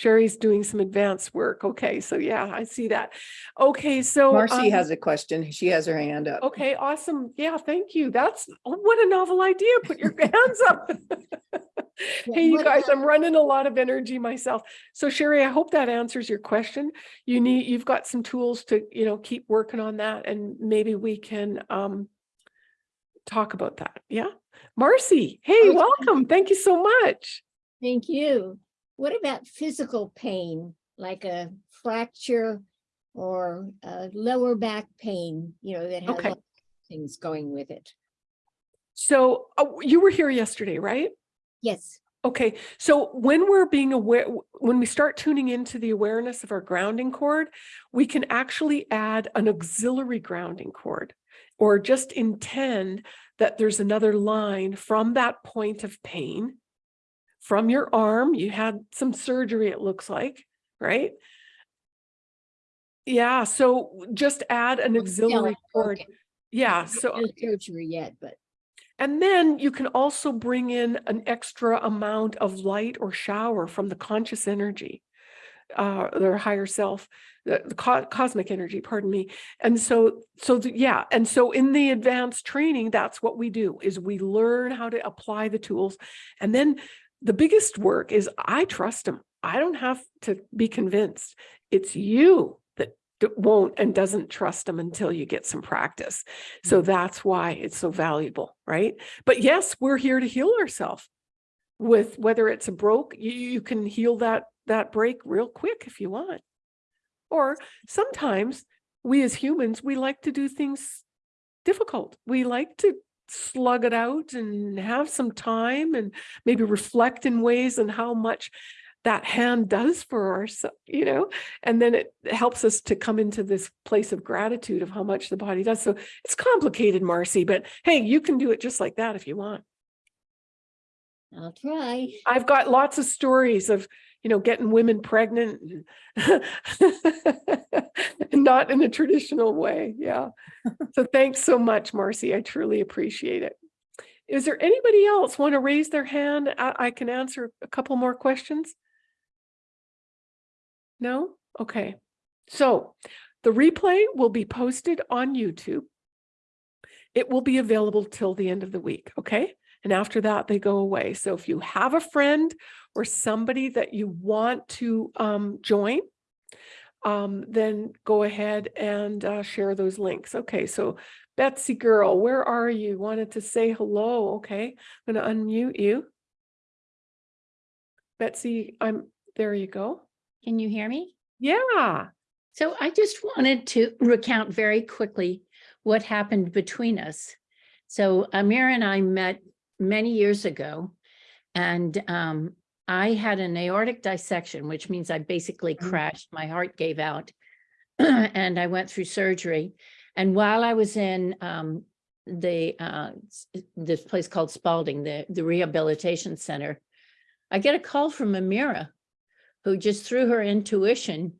Sherry's doing some advanced work. Okay, so yeah, I see that. Okay, so. Marcy um, has a question. She has her hand up. Okay, awesome. Yeah, thank you. That's, oh, what a novel idea. Put your hands up. Hey, you guys, I'm running a lot of energy myself. So Sherry, I hope that answers your question. You need, you've got some tools to, you know, keep working on that and maybe we can um talk about that. Yeah. Marcy, hey, welcome. Thank you so much. Thank you. What about physical pain, like a fracture or a lower back pain, you know, that has Okay. things going with it? So uh, you were here yesterday, right? Yes, Okay, so when we're being aware, when we start tuning into the awareness of our grounding cord, we can actually add an auxiliary grounding cord or just intend that there's another line from that point of pain from your arm. You had some surgery, it looks like, right? Yeah, so just add an auxiliary cord. Yeah, so. no surgery yet, but And then you can also bring in an extra amount of light or shower from the conscious energy, uh, their higher self, the, the co- cosmic energy, pardon me. And so, so the, yeah, and so in the advanced training, that's what we do is we learn how to apply the tools. And then the biggest work is I trust them. I don't have to be convinced. It's you that won't and doesn't trust them until you get some practice. So mm. that's why it's so valuable, right? But yes, we're here to heal ourselves with whether it's a broke, you, you can heal that that break real quick if you want. Or sometimes we as humans, we like to do things difficult. We like to slug it out and have some time and maybe reflect in ways and how much that hand does for us, you know, and then it helps us to come into this place of gratitude of how much the body does. So it's complicated, Marcy, but hey, you can do it just like that if you want. I'll try. I've got lots of stories of, you know, getting women pregnant and not in a traditional way. Yeah. So thanks so much, Marcy. I truly appreciate it. Is there anybody else want to raise their hand? I, I can answer a couple more questions. No? Okay. So the replay will be posted on YouTube. It will be available till the end of the week, okay? And after that, they go away. So if you have a friend or somebody that you want to um, join, um, then go ahead and uh, share those links. Okay, so Betsy girl, where are you? Wanted to say hello. Okay, I'm gonna unmute you. Betsy, I'm, there you go. Can you hear me? Yeah. So I just wanted to recount very quickly what happened between us. So Amir and I met many years ago and um, I had an aortic dissection, which means I basically Mm. crashed. My heart gave out and I went through surgery. And while I was in um, the uh, this place called Spalding, the, the rehabilitation center, I get a call from Amira, who just through her intuition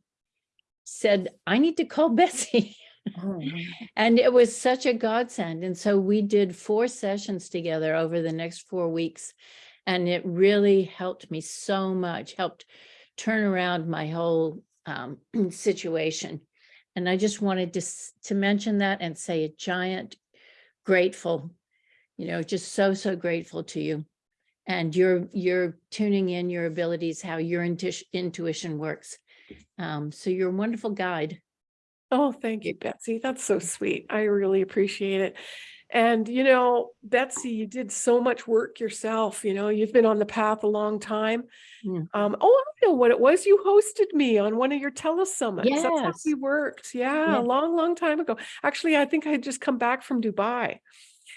said, I need to call Betsy. Oh, And it was such a godsend. And so we did four sessions together over the next four weeks. And it really helped me so much, helped turn around my whole um, situation. And I just wanted to, to mention that and say a giant grateful, you know, just so, so grateful to you. And you're, you're tuning in your abilities, how your intuition, intuition works. Um, so you're a wonderful guide. Oh, thank you, Betsy. That's so sweet. I really appreciate it. And, you know, Betsy, you did so much work yourself. You know, you've been on the path a long time. Yeah. Um, oh, I know what it was. You hosted me on one of your telesummits. That's how Yes. we worked. Yeah, Yeah. a long, long time ago. Actually, I think I had just come back from Dubai.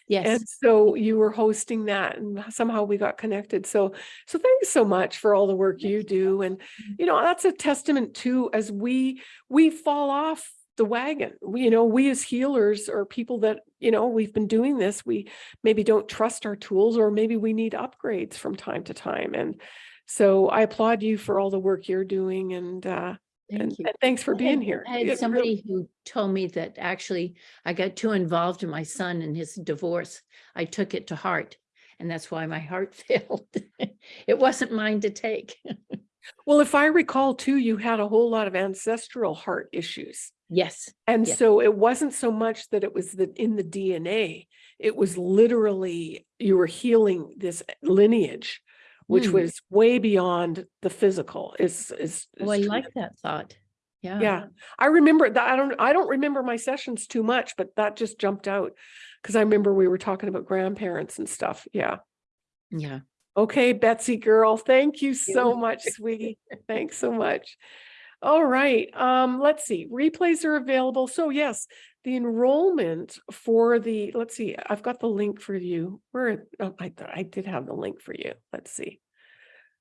Yes. And so you were hosting that and somehow we got connected. So, so thanks so much for all the work you do. And, you know, that's a testament to as we, we fall off the wagon, we, you know, we as healers or people that, you know, we've been doing this, we maybe don't trust our tools or maybe we need upgrades from time to time. And so I applaud you for all the work you're doing and, uh, and, Thank you. and thanks for I being had- here. I had somebody who told me that actually I got too involved in my son and his divorce. I took it to heart and that's why my heart failed. It wasn't mine to take. Well, if I recall too, you had a whole lot of ancestral heart issues. Yes, And Yes. so it wasn't so much that it was the in the DNA, it was literally you were healing this lineage, which Hmm. was way beyond the physical. Is is oh, I like that thought. Yeah. Yeah, I remember that. I don't I don't remember my sessions too much, but that just jumped out because I remember we were talking about grandparents and stuff. Yeah. Yeah. Okay, Betsy girl, thank you so much, sweetie. Thanks so much. All right, um, let's see, replays are available. So yes, the enrollment for the, let's see, I've got the link for you. Where, oh, I thought I did have the link for you. Let's see.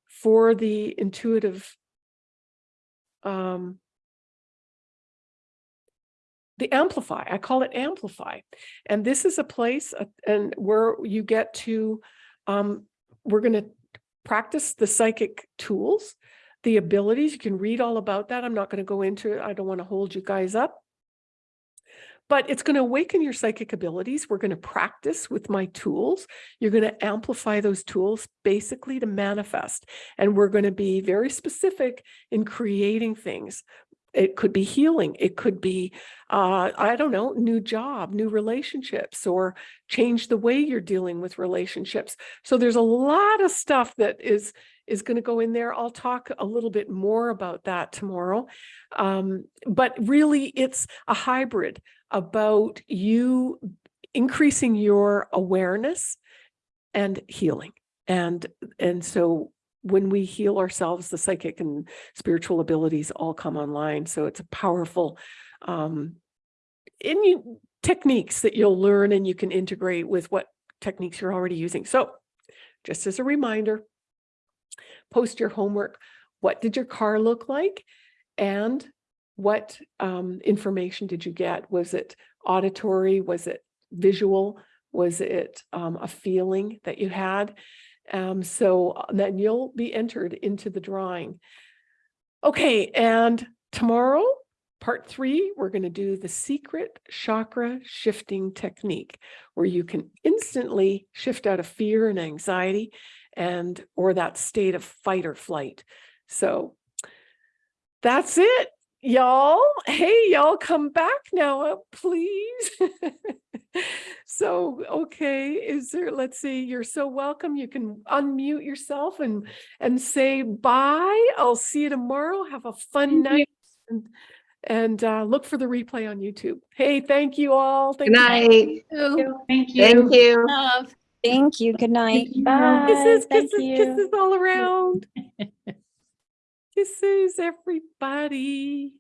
For the intuitive um the amplify i call it amplify and this is a place uh, and where you get to um we're going to practice the psychic tools the abilities you can read all about that i'm not going to go into it i don't want to hold you guys up. But it's going to awaken your psychic abilities we're going to practice with my tools you're going to amplify those tools basically to manifest and we're going to be very specific in creating things. It could be healing it could be uh, i don't know new job new relationships or change the way you're dealing with relationships. So there's a lot of stuff that is is going to go in there. I'll talk a little bit more about that tomorrow um, but really it's a hybrid about you increasing your awareness and healing and and so when we heal ourselves the psychic and spiritual abilities all come online so it's a powerful um in you techniques that you'll learn and you can integrate with what techniques you're already using. So just as a reminder post your homework what did your car look like? And what um, information did you get? Was it auditory? Was it visual? Was it um, a feeling that you had? Um, so uh, then you'll be entered into the drawing. Okay and tomorrow part three, we're going to do the secret chakra shifting technique, where you can instantly shift out of fear and anxiety and or that state of fight or flight. So that's it, y'all. Hey, y'all, come back now, uh, please. so, okay, is there? Let's see. You're so welcome. You can unmute yourself and and say bye. I'll see you tomorrow. Have a fun night. And, and uh, look for the replay on YouTube. Hey, thank you all. Thank Good you. night. Thank you. Thank you. Love. Thank you. Good night. Bye. Kisses, Thank kisses, you. kisses all around. kisses, everybody.